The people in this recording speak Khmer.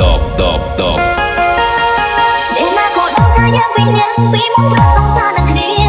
តបតបតបពេលណាក៏ដល់ថាយើងពីញ៉ាំពីមុខប្រសងសារនឹងគ្នា